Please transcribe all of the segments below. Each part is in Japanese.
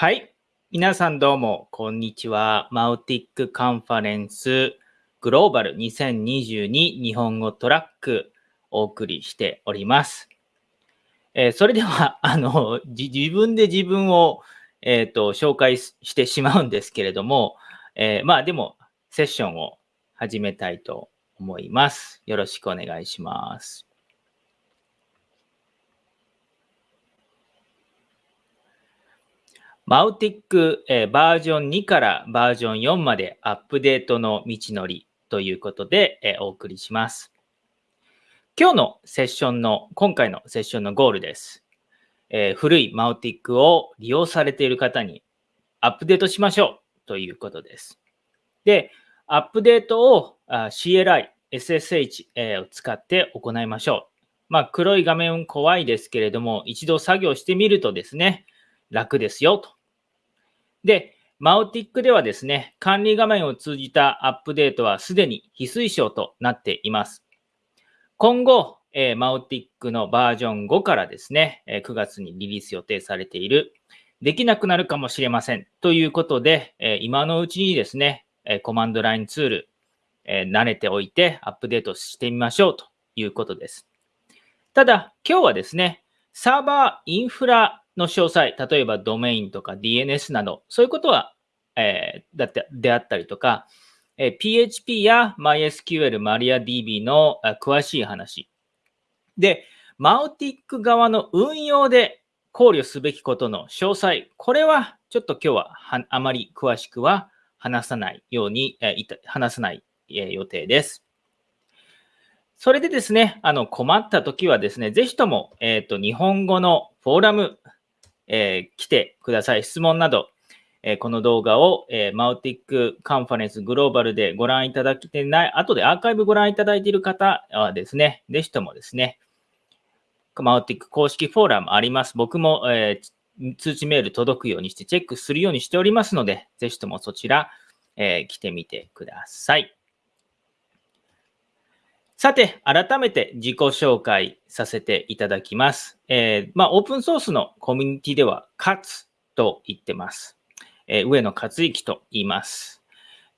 はい。皆さんどうも、こんにちは。マウティックカンファレンスグローバル2022日本語トラックお送りしております。えーそれでは、あの、自分で自分を、えーと紹介ししてしまうんですけれども、えーまあでも、セッションを始めたいと思います。よろしくお願いします。マウティック、えーバージョン2からバージョン4までアップデートの道のりということで、えーお送りします。今日のセッションの、今回のセッションのゴールです。えー古いマウティックを利用されている方にアップデートしましょうということです。で、アップデートをあ CLI、SSH、えーを使って行いましょう。まあ、黒い画面怖いですけれども、一度作業してみるとですね、楽ですよと。で、マウティックではですね、管理画面を通じたアップデートはすでに非推奨となっています。今後、えーマウティックのバージョン5からですね、えー9月にリリース予定されている、できなくなるかもしれません。ということで、えー今のうちにですね、えーコマンドラインツール、えー慣れておいてアップデートしてみましょうということです。ただ、今日はですね、サーバーインフラの詳細、例えばドメインとか DNS など、そういうことは、えーだってであったりとか、え PHP や MySQL、MariaDB の詳しい話。で、マウティック側の運用で考慮すべきことの詳細、これはちょっと今日はあまり詳しくは話さないように、えー話さない、え予定です。それでですね、あの困ったときはですね、ぜひとも、えーと日本語のフォーラム、えー来てください。質問など、えーこの動画を、えーマウティックカンファレンスグローバルでご覧いただけてない、後でアーカイブご覧いただいている方はですね、ぜひともですね、マウティック公式フォーラムあります。僕も、えー通知メール届くようにしてチェックするようにしておりますので、ぜひともそちら、えー来てみてください。さて、改めて自己紹介させていただきます。えーまあ、オープンソースのコミュニティでは、カツと言ってます。えー上野克之と言います。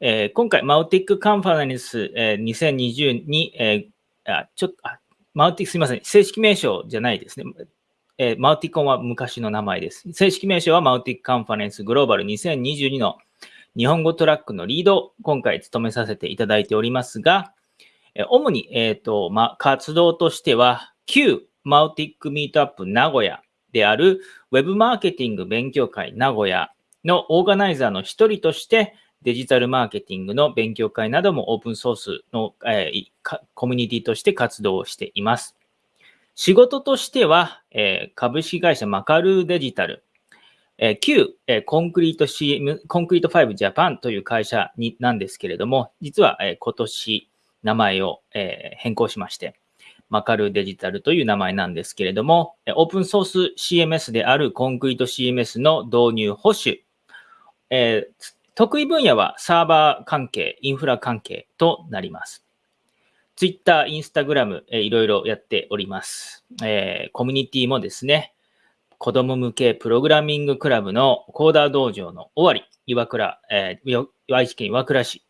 えー今回、マウティックカンファレンス、えー2020に、えーあ、ちょっと、あマウティックすみません。正式名称じゃないですね。えーマウティコンは昔の名前です。正式名称はマウティックカンファレンスグローバル2022の日本語トラックのリードを今回務めさせていただいておりますが、主に、えーとま、活動としては、旧マウティックミートアップ名古屋であるウェブマーケティング勉強会名古屋のオーガナイザーの一人として、デジタルマーケティングの勉強会などもオープンソースの、えーコミュニティとして活動をしています。仕事としては、えー株式会社マカルーデジタル、えー旧、えコンクリート CM、コンクリート5ジャパンという会社になんですけれども、実は、え今年名前を、え変更しまして、マカルデジタルという名前なんですけれども、オープンソース CMS であるコンクリート CMS の導入保守、えー得意分野はサーバー関係、インフラ関係となります。Twitter、Instagram、えーいろいろやっております。えーコミュニティもですね、子供向けプログラミングクラブのコーダー道場の終わり、岩倉、えー愛知県岩倉市、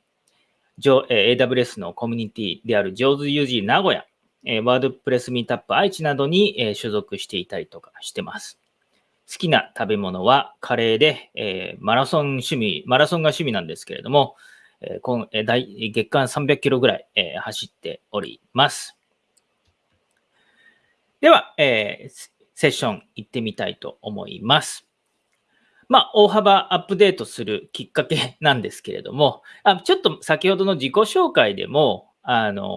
AWS のコミュニティである上手 UG 名古屋、えーワードプレスミートアップ愛知などに、えー所属していたりとかしてます。好きな食べ物はカレーで、えーマラソン趣味、マラソンが趣味なんですけれども、えー今えー大月間300キロぐらい、えー走っております。では、えーセッション行ってみたいと思います。まあ、大幅アップデートするきっかけ なんですけれども、あちょっと先ほどの自己紹介でも、あの、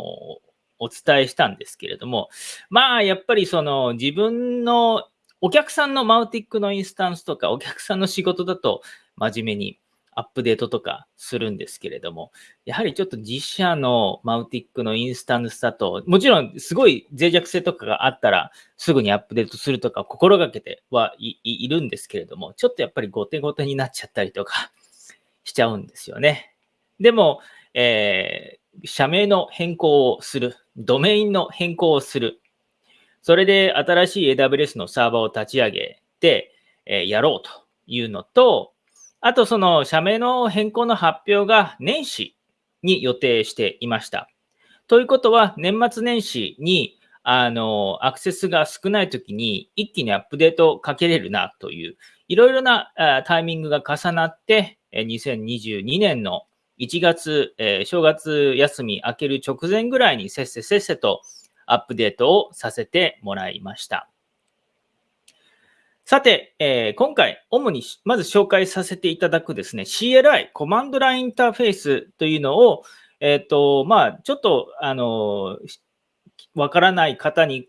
お伝えしたんですけれども、まあ、やっぱりその自分のお客さんのマウティックのインスタンスとか、お客さんの仕事だと真面目にアップデートとかするんですけれども、やはりちょっと自社のマウティックのインスタンスだと、もちろんすごい脆弱性とかがあったら、すぐにアップデートするとか心がけてはいるんですけれども、ちょっとやっぱり後手後手になっちゃったりとかしちゃうんですよね。でも、えー社名の変更をする、ドメインの変更をする、それで新しい AWS のサーバーを立ち上げて、えーやろうというのと、あとその社名の変更の発表が年始に予定していました。ということは、年末年始にあのアクセスが少ないときに一気にアップデートをかけれるなという、いろいろなタイミングが重なって、2022年の1月、え正月休み明ける直前ぐらいにせっせせっせとアップデートをさせてもらいました。さて、えー、今回、主にまず紹介させていただくですね、CLI、コマンドラインインターフェースというのを、えっ、ー、と、まあ、ちょっと、あの、わからない方に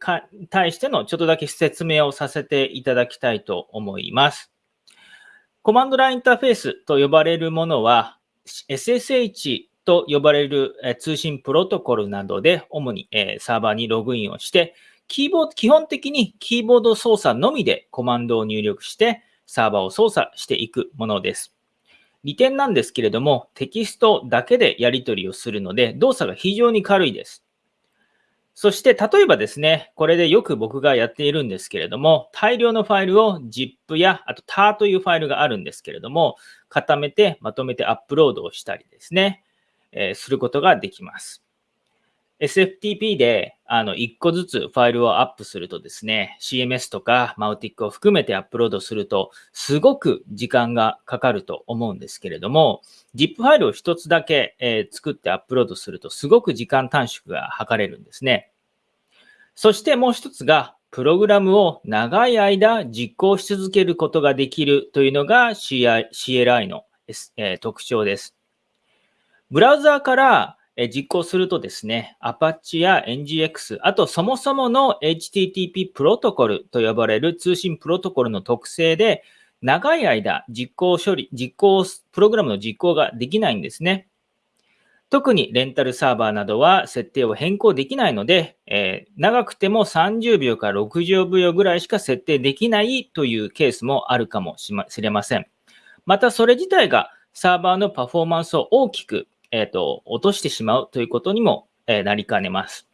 対してのちょっとだけ説明をさせていただきたいと思います。コマンドラインインターフェースと呼ばれるものは、SSH と呼ばれる通信プロトコルなどで主にサーバーにログインをして、キーボード、基本的にキーボード操作のみでコマンドを入力してサーバーを操作していくものです。利点なんですけれども、テキストだけでやり取りをするので、動作が非常に軽いです。そして、例えばですね、これでよく僕がやっているんですけれども、大量のファイルを ZIP や、あと TAR というファイルがあるんですけれども、固めてまとめてアップロードをしたりですね、えー、することができます。SFTP であの1個ずつファイルをアップするとですね、CMS とか Mautic を含めてアップロードすると、すごく時間がかかると思うんですけれども、ZIP ファイルを1つだけ、えー、作ってアップロードすると、すごく時間短縮が図れるんですね。そしてもう1つが、プログラムを長い間実行し続けることができるというのが CLI の、えー、特徴です。ブラウザーから実行するとですね、Apache や NGX、あとそもそもの HTTP プロトコルと呼ばれる通信プロトコルの特性で、長い間実行処理、実行、プログラムの実行ができないんですね。特にレンタルサーバーなどは設定を変更できないので、えー、長くても30秒から60秒ぐらいしか設定できないというケースもあるかもしれません。またそれ自体がサーバーのパフォーマンスを大きくえっ、ー、と、落としてしまうということにも、えー、なりかねます。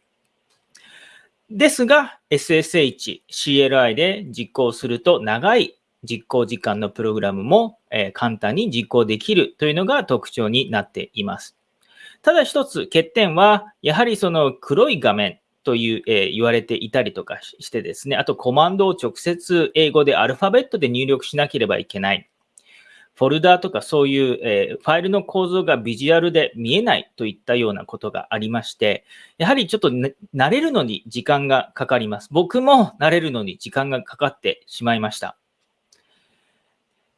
ですが、SSH、CLI で実行すると長い実行時間のプログラムも、えー、簡単に実行できるというのが特徴になっています。ただ一つ欠点は、やはりその黒い画面という、えー、言われていたりとかしてですね、あとコマンドを直接英語でアルファベットで入力しなければいけない。フォルダーとかそういう、えー、ファイルの構造がビジュアルで見えないといったようなことがありまして、やはりちょっと、慣れるのに時間がかかります。僕も慣れるのに時間がかかってしまいました。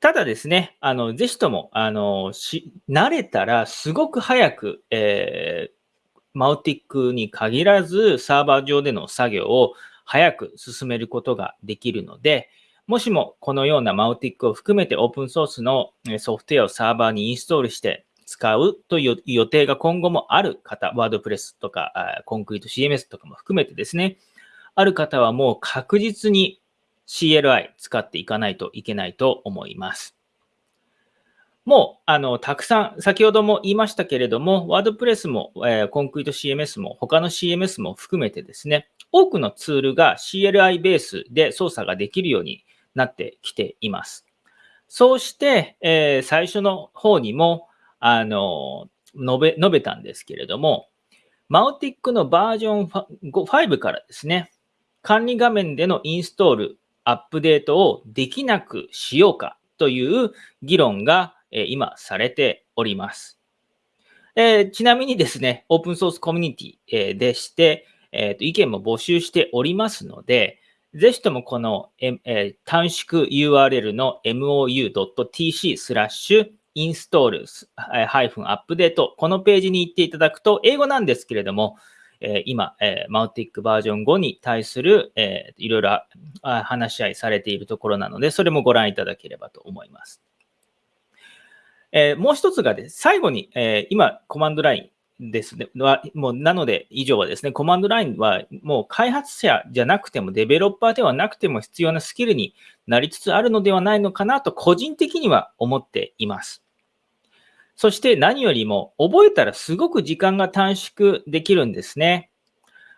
ただですね、あの、ぜひとも、あの、し、慣れたらすごく早く、えー、マウティックに限らずサーバー上での作業を早く進めることができるので、もしもこのようなマウティックを含めてオープンソースのソフトウェアをサーバーにインストールして使うという予定が今後もある方、ワードプレスとかコンクリート CMS とかも含めてですね、ある方はもう確実に CLI 使っていかないといけないと思います。もう、あの、たくさん、先ほども言いましたけれども、ワードプレスも、えー、コンクリート CMS も、他の CMS も含めてですね、多くのツールが CLI ベースで操作ができるようになってきています。そうして、えー、最初の方にも、あの、述べ、述べたんですけれども、マウティックのバージョン5からですね、管理画面でのインストール、アップデートをできなくしようかという議論が、えー、今されております。えー、ちなみにですね、オープンソースコミュニティ、えー、でして、えーと、意見も募集しておりますので、ぜひともこの、えー、短縮 URL の mou.tc スラッシュインストールハイフンアップデート、このページに行っていただくと、英語なんですけれども、えー、今、えー、マウティックバージョン5に対する、えー、いろいろ話し合いされているところなので、それもご覧いただければと思います。えー、もう一つがです、最後に、えー、今、コマンドライン、ですね。もうなので、以上はですね、コマンドラインはもう開発者じゃなくても、デベロッパーではなくても必要なスキルになりつつあるのではないのかなと、個人的には思っています。そして何よりも、覚えたらすごく時間が短縮できるんですね。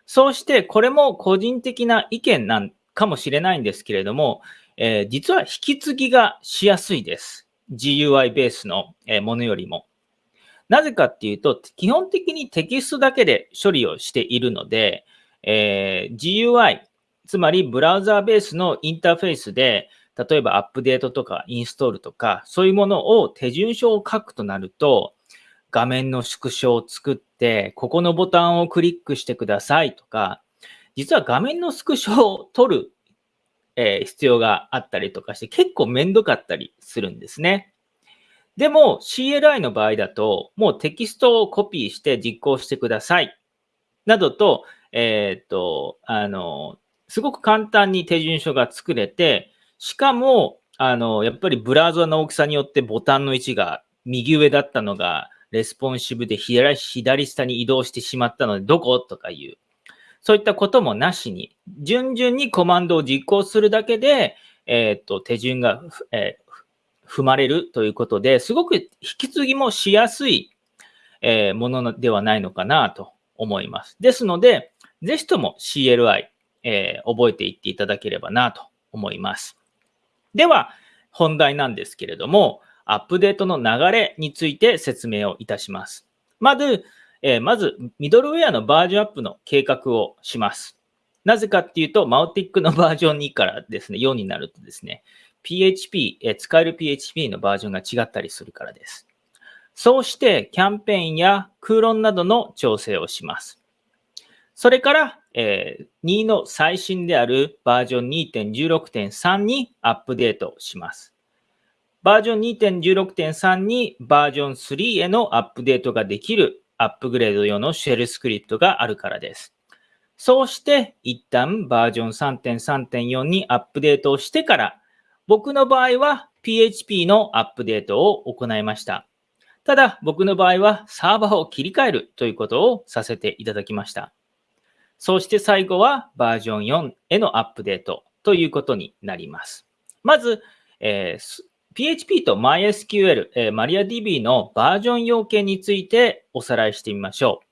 そうして、これも個人的な意見なんかもしれないんですけれども、えー、実は引き継ぎがしやすいです。GUI ベースのものよりも。なぜかっていうと、基本的にテキストだけで処理をしているので、えー、GUI、つまりブラウザーベースのインターフェースで、例えばアップデートとかインストールとか、そういうものを手順書を書くとなると、画面の縮小を作って、ここのボタンをクリックしてくださいとか、実は画面のスクショを取る、えー、必要があったりとかして、結構めんどかったりするんですね。でも CLI の場合だと、もうテキストをコピーして実行してください。などと、えっ、と、あの、すごく簡単に手順書が作れて、しかも、あの、やっぱりブラウザの大きさによってボタンの位置が右上だったのが、レスポンシブで左下に移動してしまったので、どこ？とかいう、そういったこともなしに、順々にコマンドを実行するだけで、えっ、と、手順が、えー、踏まれるということで、すごく引き継ぎもしやすい、え、ものではないのかなと思います。ですので、ぜひとも CLI、えー、覚えていっていただければなと思います。では、本題なんですけれども、アップデートの流れについて説明をいたします。まず、えー、まず、ミドルウェアのバージョンアップの計画をします。なぜかっていうと、マウティックのバージョン2からですね、4になるとですね、PHP、え、使える PHP のバージョンが違ったりするからです。そうして、キャンペーンや空論などの調整をします。それから、えー、2の最新であるバージョン2.16.3にアップデートします。バージョン2.16.3にバージョン3へのアップデートができるアップグレード用のシェルスクリプトがあるからです。そうして一旦バージョン3.3.4にアップデートをしてから、僕の場合は PHP のアップデートを行いました。ただ僕の場合はサーバーを切り替えるということをさせていただきました。そして最後はバージョン4へのアップデートということになります。まず、えー、PHP と MySQL、えー、MariaDB のバージョン要件についておさらいしてみましょう。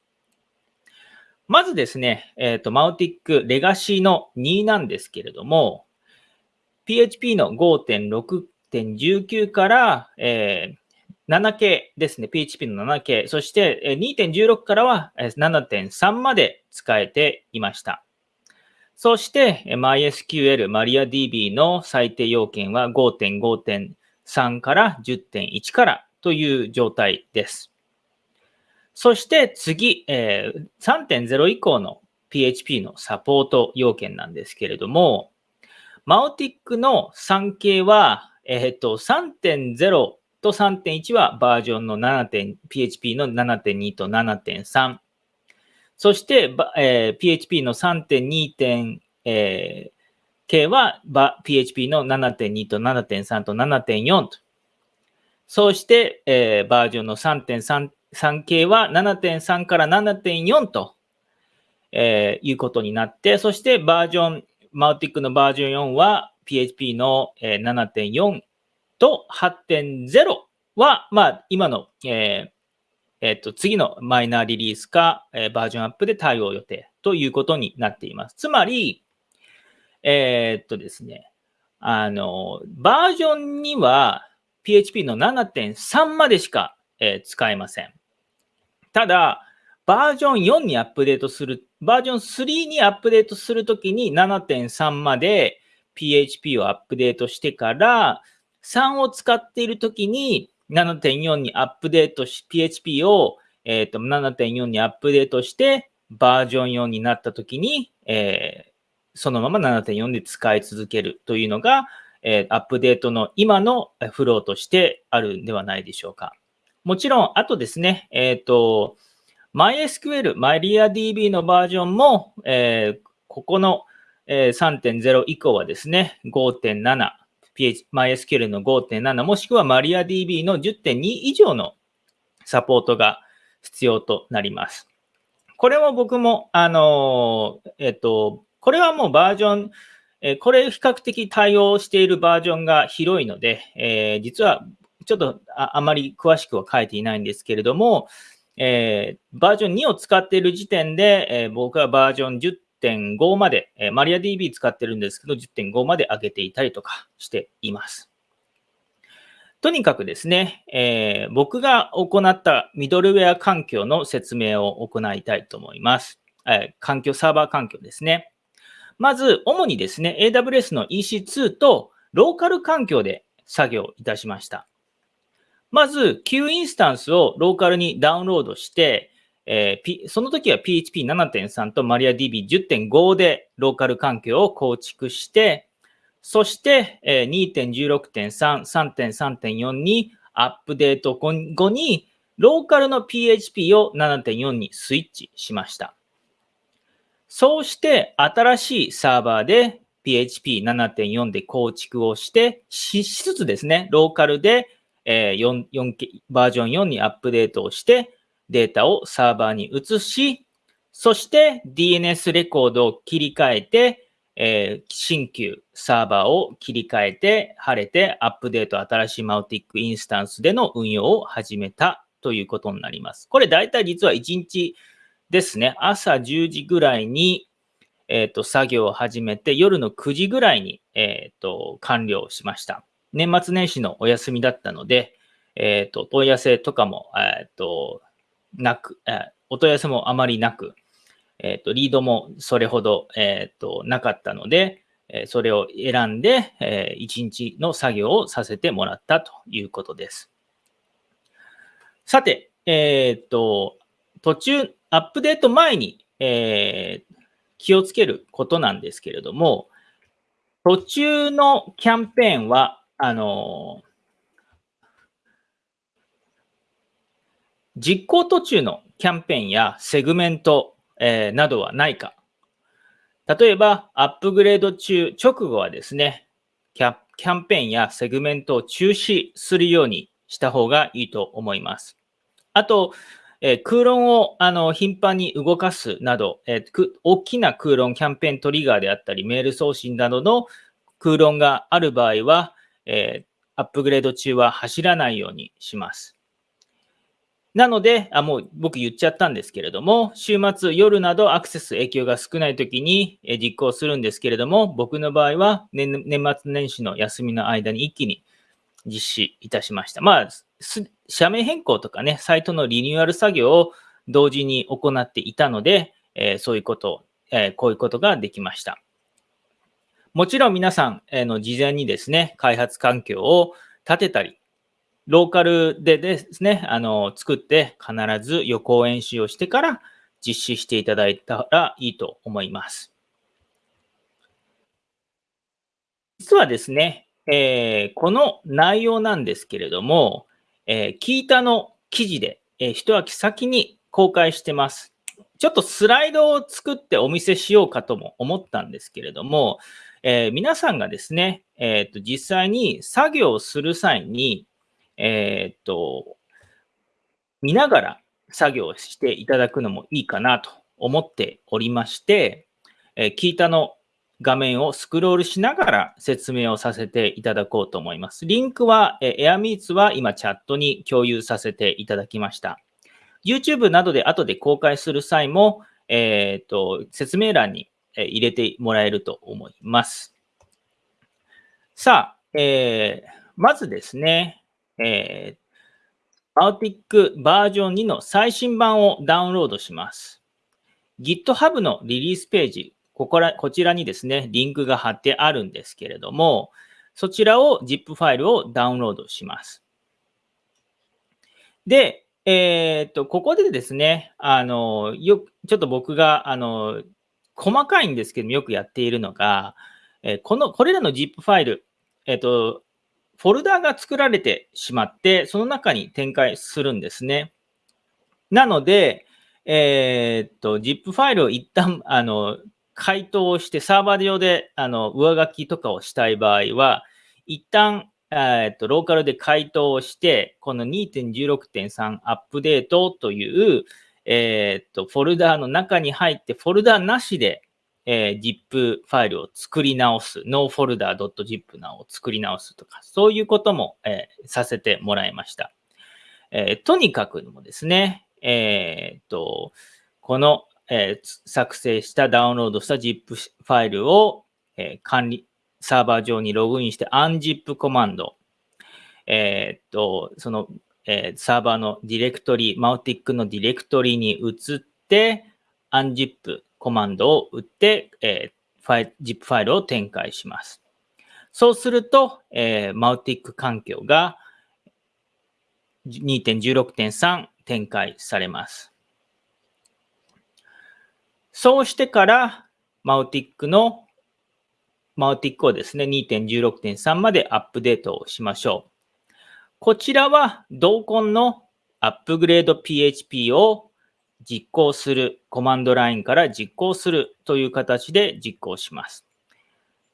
まずですね、えっ、ー、と、マウティックレガシーの2なんですけれども、PHP の5.6.19から、えー、7系ですね。PHP の7系。そして2.16からは7.3まで使えていました。そして MySQL、MariaDB の最低要件は5.5.3から10.1からという状態です。そして次、えー、3.0以降の PHP のサポート要件なんですけれども、マオティックの3系は、えっ、ー、と、3.0と3.1はバージョンの 7. PHP の7.2と7.3。そして、えー、PHP の 3.2. えー、系は PHP の7.2と7.3と7.4と。そして、えー、バージョンの3.3系は7.3から7.4と、えー、いうことになって、そしてバージョン、マウティックのバージョン4は PHP の7.4と8.0は、まあ、今の、えーえー、と次のマイナーリリースか、えー、バージョンアップで対応予定ということになっています。つまり、えー、っとですね、あの、バージョンには PHP の7.3までしか、えー、使えません。ただ、バージョン4にアップデートする、バージョン3にアップデートするときに7.3まで PHP をアップデートしてから、3を使っているときに7.4にアップデートし、PHP を、えーと、7.4にアップデートして、バージョン4になったときに、えー、そのまま7.4で使い続けるというのが、えー、アップデートの今のフローとしてあるんではないでしょうか。もちろん、あとですね、えっ、ー、と、MySQL、MariaDB のバージョンも、えー、ここの、えー、3.0以降はですね、5.7、MySQL の5.7もしくは MariaDB の10.2以上のサポートが必要となります。これも僕も、あの、えっと、これはもうバージョン、えこれ比較的対応しているバージョンが広いので、えー、実はちょっとあまり詳しくは書いていないんですけれども、えー、バージョン2を使っている時点で、えー、僕はバージョン10.5まで、えー、マリア DB 使ってるんですけど、10.5まで上げていたりとかしています。とにかくですね、えー、僕が行ったミドルウェア環境の説明を行いたいと思います。えー、環境、サーバー環境ですね。まず、主にですね、AWS の EC2 とローカル環境で作業いたしました。まず、Q インスタンスをローカルにダウンロードして、えー、P、その時は PHP7.3 と MariaDB10.5 でローカル環境を構築して、そして、えー、2.16.3、3.3.4にアップデート後に、ローカルの PHP を7.4にスイッチしました。そうして新しいサーバーで PHP7.4 で構築をして、しつつですね、ローカルで、えー、4, 4バージョン4にアップデートをして、データをサーバーに移し、そして DNS レコードを切り替えて、えー、新旧サーバーを切り替えて、晴れてアップデート新しいマウティックインスタンスでの運用を始めたということになります。これ大体実は1日ですね、朝10時ぐらいに、えっ、ー、と、作業を始めて、夜の9時ぐらいに、えっ、ー、と、完了しました。年末年始のお休みだったので、えっ、ー、と、問い合わせとかも、えっ、と、なく、えお問い合わせもあまりなく、えっ、と、リードもそれほど、えっ、と、なかったので、えそれを選んで、え1日の作業をさせてもらったということです。さて、えっ、と、途中、アップデート前に、えー、気をつけることなんですけれども、途中のキャンペーンは、あの実行途中のキャンペーンやセグメント、えー、などはないか。例えば、アップグレード中、直後はですね、キャキャンペーンやセグメントを中止するようにした方がいいと思います。あと、えー、空論をあの頻繁に動かすなど、えー、大きな空論キャンペーントリガーであったり、メール送信などの空論がある場合は、えー、アップグレード中は走らないようにします。なので、あもう僕言っちゃったんですけれども、週末、夜などアクセス影響が少ないときに実行するんですけれども、僕の場合は年年末年始の休みの間に一気に実施いたしました。まあ、社名変更とかね、サイトのリニューアル作業を同時に行っていたので、えー、そういうこと、えー、こういうことができました。もちろん皆さん、え、の事前にですね、開発環境を立てたり、ローカルでですね、あの、作って必ず予行演習をしてから実施していただいたらいいと思います。実はですね、えー、この内容なんですけれども、えー、キータの記事で、えー、一秋先に公開してます。ちょっとスライドを作ってお見せしようかとも思ったんですけれども、えー、皆さんがですね、えーと、実際に作業をする際に、えーと、見ながら作業していただくのもいいかなと思っておりまして、えー、キータの画面をスクロールしながら説明をさせていただこうと思います。リンクは、え AirMeets は今チャットに共有させていただきました。YouTube などで後で公開する際も、えっ、ー、と、説明欄に入れてもらえると思います。さあ、えー、まずですね、えー、a u t i c バージョン2の最新版をダウンロードします。GitHub のリリースページ、ここら、こちらにですね、リンクが貼ってあるんですけれども、そちらを ZIP ファイルをダウンロードします。で、えー、っと、ここでですね、あの、よ、ちょっと僕が、あの、細かいんですけども、よくやっているのが、えこの、これらの ZIP ファイル、えっと、フォルダーが作られてしまって、その中に展開するんですね。なので、えー、っと、ZIP ファイルを一旦、あの、回答をして、サーバー上であの上書きとかをしたい場合は、一旦、えっと、ローカルで回答をして、この2.16.3アップデートという、えっと、フォルダーの中に入って、フォルダーなしで、えー、ZIP ファイルを作り直す、nofolder.zip なを作り直すとか、そういうことも、えー、させてもらいました。えー、とにかくもですね、えっと、このえー作成したダウンロードした ZIP ファイルを、えー管理、サーバー上にログインして unzip コマンド、えーっと、その、えーサーバーのディレクトリ、 Mautic のディレクトリに移って、unzip コマンドを打って、えーファイ ZIP ファイルを展開します。そうすると、えーマウティック環境が2.16.3展開されます。そうしてから、マウティックの、マウティックをですね、2.16.3までアップデートをしましょう。こちらは、同梱のアップグレード PHP を実行する、コマンドラインから実行するという形で実行します。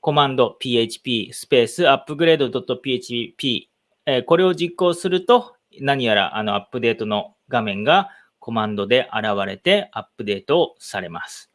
コマンド PHP スペースアップグレード .php、えこれを実行すると、何やらあのアップデートの画面がコマンドで現れてアップデートをされます。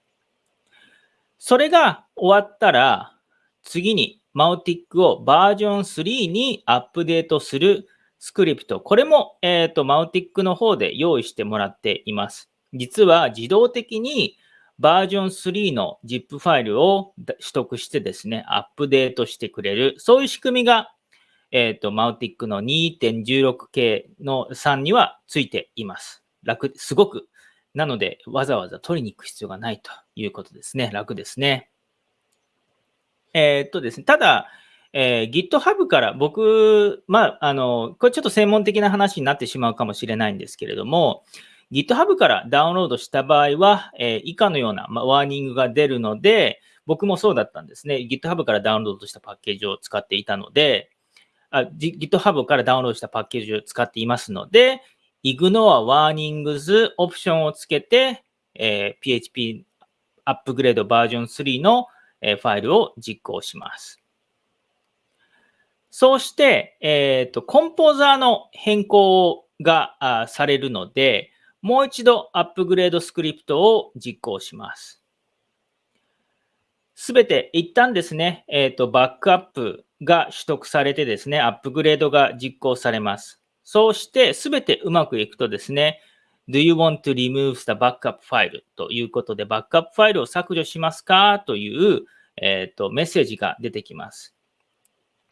それが終わったら、次にマウティックをバージョン3にアップデートするスクリプト。これも、えーとマウティックの方で用意してもらっています。実は自動的にバージョン3の ZIP ファイルを取得してですね、アップデートしてくれる、そういう仕組みが、えっ、と、マウティックの 2.16K の3にはついています。楽、すごく。なので、わざわざ取りに行く必要がないということですね。楽ですね。えっ、とですね、ただ、えー GitHub から僕、まあ、あの、これちょっと専門的な話になってしまうかもしれないんですけれども、GitHub からダウンロードした場合は、えー以下のような、まあ、ワーニングが出るので、僕もそうだったんですね。GitHub からダウンロードしたパッケージを使っていたので、G- GitHub からダウンロードしたパッケージを使っていますので、Ignore Warnings オプションをつけて、えー PHP アップグレードバージョン3の、えーファイルを実行します。そうして、えっ、と、コンポーザーの変更がされるので、もう一度アップグレードスクリプトを実行します。すべて一旦ですね、えっ、と、バックアップが取得されてですね、アップグレードが実行されます。そうして、すべてうまくいくとですね、Do you want to remove the backup file? ということで、バックアップファイルを削除しますか？という、えっ、と、メッセージが出てきます。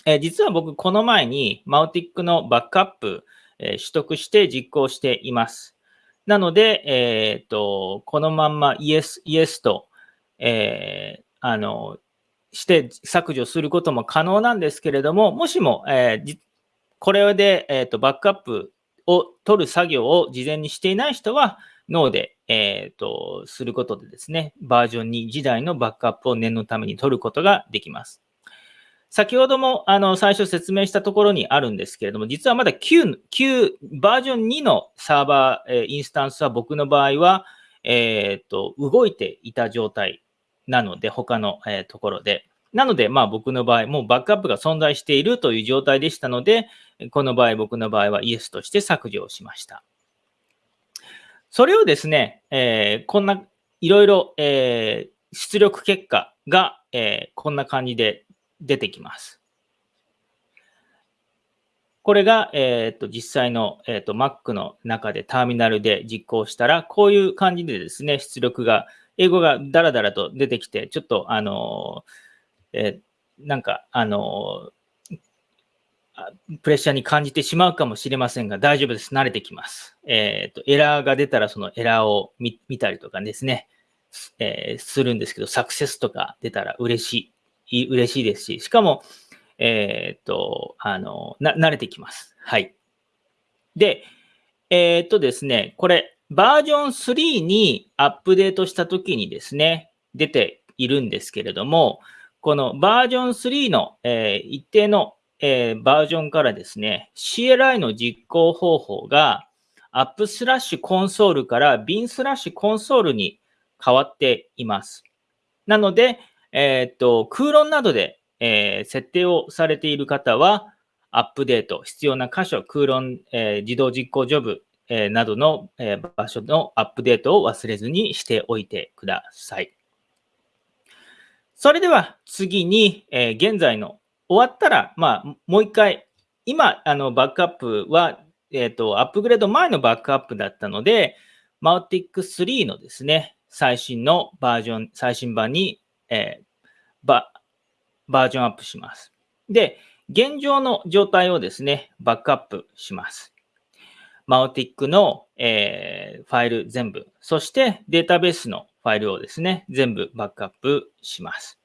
えー実は僕、この前にマウティックのバックアップ、えー取得して実行しています。なので、えっ、と、このまんま Yes、Yes と、えーあの、して削除することも可能なんですけれども、もしも、えーこれで、えーとバックアップを取る作業を事前にしていない人は、ノーで、えーとすることでですね、バージョン2時代のバックアップを念のために取ることができます。先ほどもあの最初説明したところにあるんですけれども、実はまだ9、9バージョン2のサーバー、えーインスタンスは僕の場合は、えーと動いていた状態なので、他の、えーところで。なので、まあ僕の場合、もうバックアップが存在しているという状態でしたので、この場合、僕の場合はイエスとして削除をしました。それをですね、えーこんな、いろいろ、えー出力結果が、えーこんな感じで出てきます。これが、えー、と実際の、えー、と Mac の中でターミナルで実行したら、こういう感じでですね、出力が、英語がダラダラと出てきて、ちょっと、あのーえーなんか、あのプレッシャーに感じてしまうかもしれませんが、大丈夫です。慣れてきます。えっ、と、エラーが出たら、そのエラーを見たりとかですね、えするんですけど、サクセスとか出たら嬉しい、い嬉しいですし、しかも、えっ、と、あの、慣れてきます。はい。で、えっ、とですね、これ、バージョン3にアップデートしたときにですね、出ているんですけれども、このバージョン3の、えー一定の、えーバージョンからですね、CLI の実行方法が、アップスラッシュコンソールから bin スラッシュコンソールに変わっています。なので、えーっと、空論などで、えー設定をされている方は、アップデート、必要な箇所、空論、えー自動実行ジョブ、えーなどの、えー場所のアップデートを忘れずにしておいてください。それでは次に、えー現在の終わったら、まあ、もう一回、今、あの、バックアップは、えっ、と、アップグレード前のバックアップだったので、マウティック3のですね、最新のバージョン、最新版に、えー、ババージョンアップします。で、現状の状態をですね、バックアップします。マウティックの、えー、ファイル全部、そしてデータベースのファイルをですね、全部バックアップします。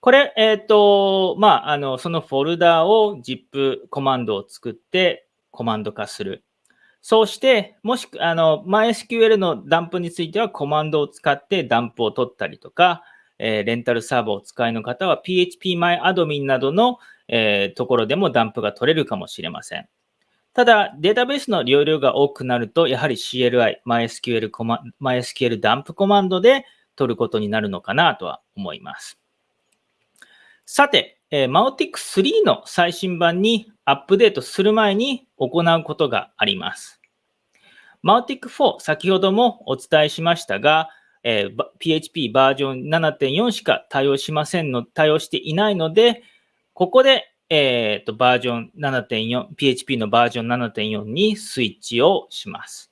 これ、えっ、ー、と、まあ、あの、そのフォルダを ZIP コマンドを作ってコマンド化する。そうして、もし、あの、MySQL のダンプについてはコマンドを使ってダンプを取ったりとか、えー、レンタルサーバーを使いの方は PHPMyAdmin などの、えー、ところでもダンプが取れるかもしれません。ただ、データベースの容量が多くなると、やはり CLI、MySQL, コマ MySQL ダンプコマンドで取ることになるのかなとは思います。さて、えー、Mautic 3の最新版にアップデートする前に行うことがあります。Mautic 4、先ほどもお伝えしましたが、えー、PHP バージョン7.4しか対応しませんの、対応していないので、ここでえっ、ー、と、バージョン7.4、PHP のバージョン7.4にスイッチをします。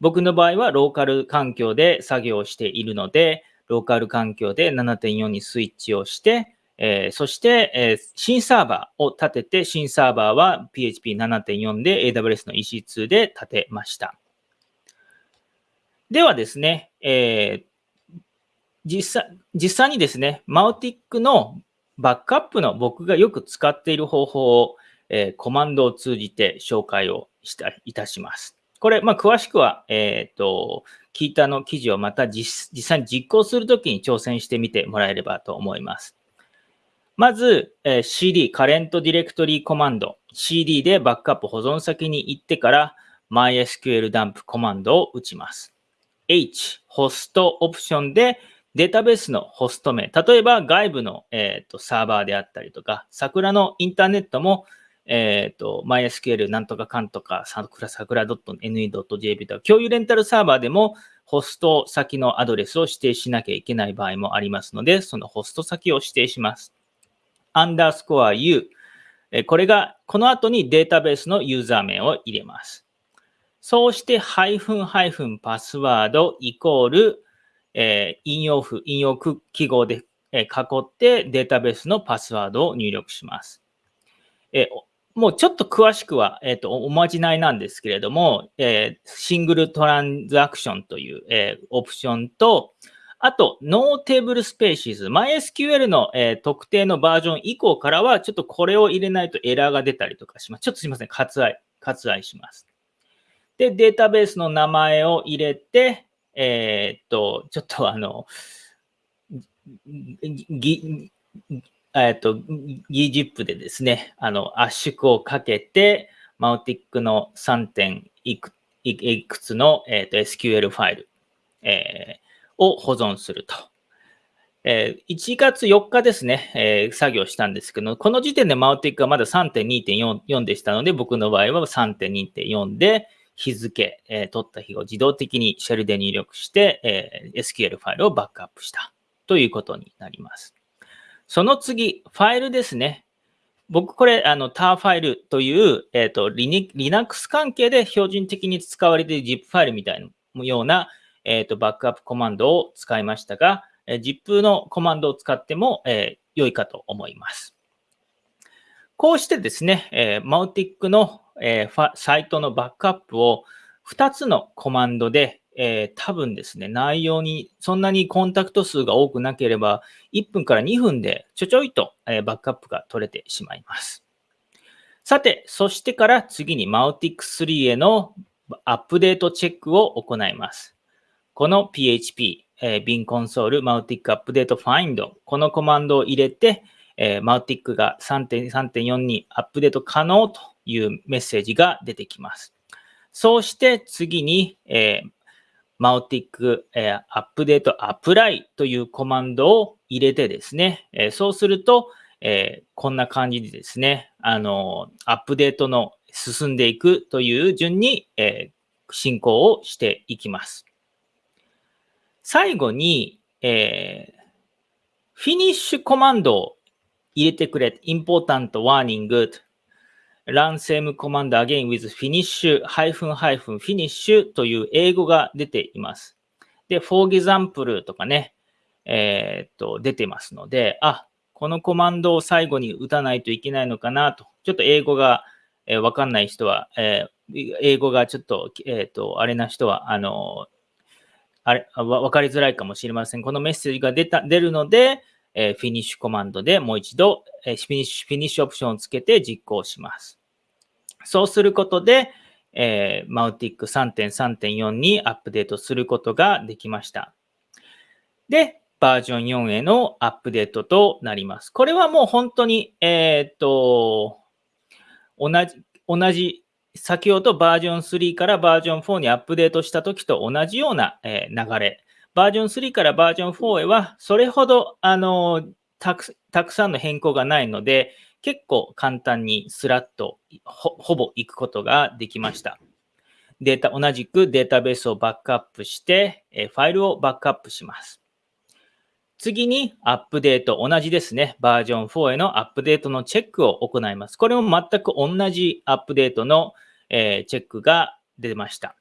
僕の場合はローカル環境で作業しているので、ローカル環境で7.4にスイッチをして、えー、そして、えー、新サーバーを立てて、新サーバーは PHP7.4 で AWS の EC2 で立てました。ではですね、えー、実際実際にですね、マウティックのバックアップの僕がよく使っている方法を、えー、コマンドを通じて紹介をしたいたします。これ、まあ、詳しくは、えっ、ー、と、聞いたの記事をまた実際に実行するときに挑戦してみてもらえればと思います。まず、えー、CD、カレントディレクトリーコマンド、CD でバックアップ保存先に行ってから MySQL ダンプコマンドを打ちます。H、ホストオプションでデータベースのホスト名、例えば外部の、えーと、サーバーであったりとか、桜のインターネットも、えっ、ー、と、MySQL なんとかかんとか、桜、桜 .ne.jp とか、共有レンタルサーバーでも、ホスト先のアドレスを指定しなきゃいけない場合もありますので、そのホスト先を指定します。アンダースコア U。これが、この後にデータベースのユーザー名を入れます。そうして、ハイフンハイフンパスワードイコールえー、引用符、引用記号で、え囲ってデータベースのパスワードを入力します。えもうちょっと詳しくは、えっ、ー、と、おまじないなんですけれども、えー、 single transaction という、えー、オプションと、あと、 no tablespaces。MySQL の、えー、特定のバージョン以降からは、ちょっとこれを入れないとエラーが出たりとかします。ちょっとすいません。割愛、割愛します。で、データベースの名前を入れて、えー、っと、ちょっとあの、ぎ、えっと、ギジップでですね、あの、圧縮をかけて、マウティックの3点いくいくつの、えー、と SQL ファイル、えー、を保存すると。えー、1月4日ですね、えー、作業したんですけど、この時点でマウティックはまだ3.2.4でしたので、僕の場合は3.2.4で、日付、えー、取った日を自動的にシェルで入力して、えー、SQL ファイルをバックアップしたということになります。その次、ファイルですね。僕、これ、あの、tar ファイルという、えっ、ー、と、Linux 関係で標準的に使われている ZIP ファイルみたいなような、えっ、ー、と、バックアップコマンドを使いましたが、えー、ZIP のコマンドを使っても、えー、良いかと思います。こうしてですね、えー、マウティックのえー、サイトのバックアップを2つのコマンドで、えー、多分ですね、内容にそんなにコンタクト数が多くなければ、1分から2分でちょちょいと、えー、バックアップが取れてしまいます。さて、そしてから次に Mautic3 へのアップデートチェックを行います。この PHP、えー、bin console Mautic Update Find このコマンドを入れて、えー、Mautic が3.3.4にアップデート可能というメッセージが出てきます。そうして次に、えー、マウティック、えー、アップデートアプライというコマンドを入れてですね、えー、そうすると、えー、こんな感じでですね、あの、アップデートの進んでいくという順に、え、進行をしていきます。最後に、えー、フィニッシュコマンドを入れてくれ、important warning run same command again with finish ハイフンハイフンフィニッシュという英語が出ています。で、for example とかね、えー、っと、出てますので、あ、このコマンドを最後に打たないといけないのかなと、ちょっと英語が、えー、わかんない人は、えー、英語がちょっと、えっ、と、あれな人は、あの、あれ、わかりづらいかもしれません。このメッセージが出た、出るので、え、フィニッシュコマンドでもう一度、えー、フィニッシュ、フィニッシュオプションをつけて実行します。そうすることで、えー、 Mautic 3.3.4にアップデートすることができました。で、バージョン4へのアップデートとなります。これはもう本当に、えー、っと、同じ、同じ、先ほどバージョン3からバージョン4にアップデートした時と同じような、え、流れ。バージョン3からバージョン4へは、それほど、あのたく、たくさんの変更がないので、結構簡単にスラッとほぼ行くことができました。データ、同じくデータベースをバックアップして、えファイルをバックアップします。次にアップデート、同じですね。バージョン4へのアップデートのチェックを行います。これも全く同じアップデートの、え、チェックが出ました。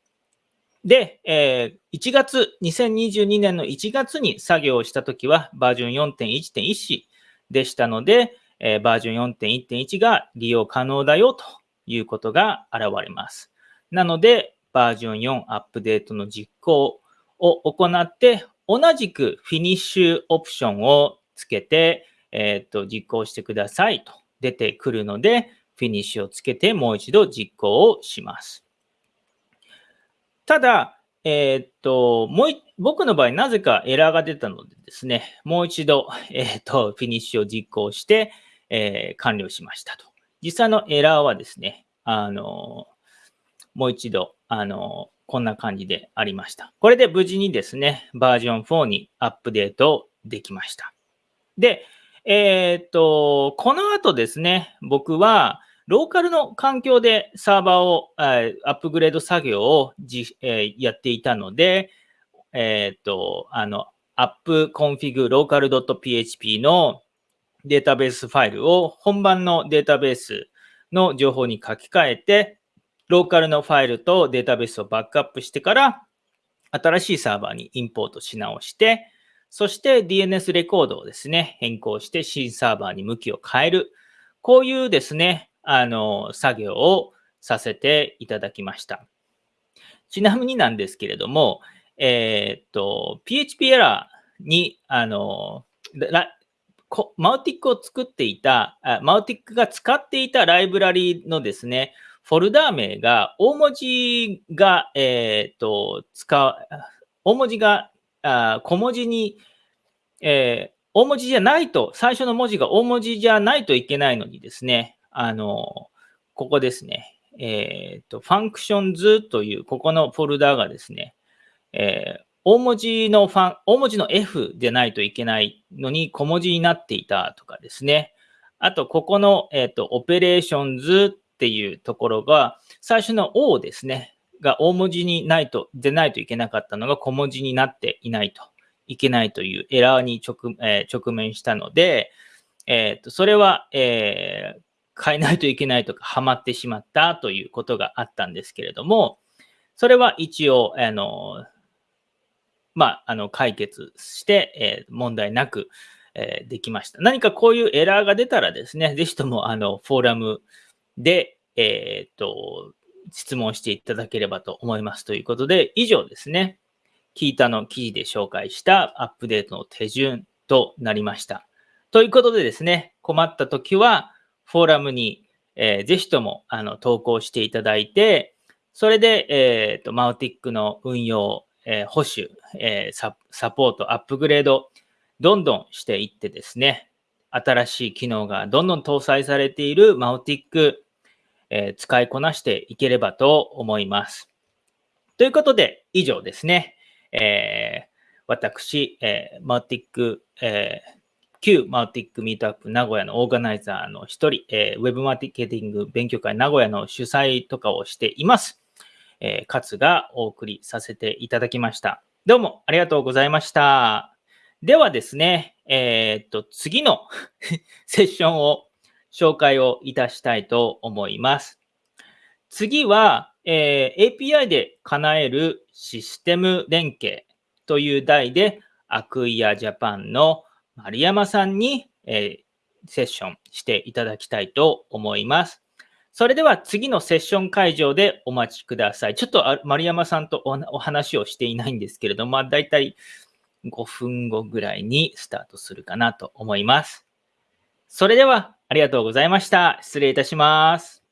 で、えー、1月、2022年の1月に作業をしたときはバージョン4.1.1でしたので、えー、バージョン4.1.1が利用可能だよということが現れます。なので、バージョン4アップデートの実行を行って、同じくフィニッシュオプションをつけて、えっ、と、実行してくださいと出てくるので、フィニッシュをつけてもう一度実行をします。ただ、えっ、と、もう僕の場合、なぜかエラーが出たのでですね、もう一度、えっ、と、フィニッシュを実行して、えー、完了しましたと。実際のエラーはですね、あの、もう一度、あの、こんな感じでありました。これで無事にですね、バージョン4にアップデートできました。で、え、っと、この後ですね、僕は、ローカルの環境でサーバーをアップグレード作業をじ、え、やっていたので、えー、っと、あの、appconfig local.php のデータベースファイルを本番のデータベースの情報に書き換えて、ローカルのファイルとデータベースをバックアップしてから、新しいサーバーにインポートし直して、そして DNS レコードをですね、変更して新サーバーに向きを変える。こういうですね、あの、作業をさせていただきました。ちなみになんですけれども、えー、っと、PHP エラーに、あの、マウティックを作っていた、マウティックが使っていたライブラリのですね、フォルダー名が大文字が、えっ、と、使う、大文字があ小文字に、えー、大文字じゃないと、最初の文字が大文字じゃないといけないのにですね、あの、ここですね、えっ、ー、と、 Functions という、ここのフォルダーがですね、えー、大文字のファン、大文字の F でないといけないのに小文字になっていたとかですね。あと、ここの、えっ、ー、と、 Operations っていうところが、最初の O ですね、が大文字にないと、でないといけなかったのが小文字になっていないといけないというエラーに直,、えー、直面したので、えー、とそれは、えー、変えないといけないとか、はまってしまったということがあったんですけれども、それは一応、あの、まあ、あの、解決して、え、問題なく、え、できました。何かこういうエラーが出たらですね、ぜひとも、あの、フォーラム、で、えっ、と、質問していただければと思いますということで、以上ですね。聞いたの記事で紹介したアップデートの手順となりました。ということでですね、困った時は、フォーラムに、えー、ぜひともあの投稿していただいて、それで、えーと、マウティックの運用、えー、保守、えー、サポート、アップグレード、どんどんしていってですね、新しい機能がどんどん搭載されているマウティックえー、使いこなしていければと思います。ということで、以上ですね。えー、私、えー、マウティック、えー、旧マウティックミートアップ名古屋のオーガナイザーの一人、えー、ウェブマーケティング勉強会名古屋の主催とかをしています。えー、勝がお送りさせていただきました。どうもありがとうございました。ではですね、えー、っと、次の セッションを紹介をいたしたいと思います。次は、えー、API で叶えるシステム連携という題で、アクイアジャパンの丸山さんに、えー、セッションしていただきたいと思います。それでは次のセッション会場でお待ちください。ちょっと丸山さんとお話をしていないんですけれども、まあ、大体5分後ぐらいにスタートするかなと思います。それではありがとうございました。失礼いたします。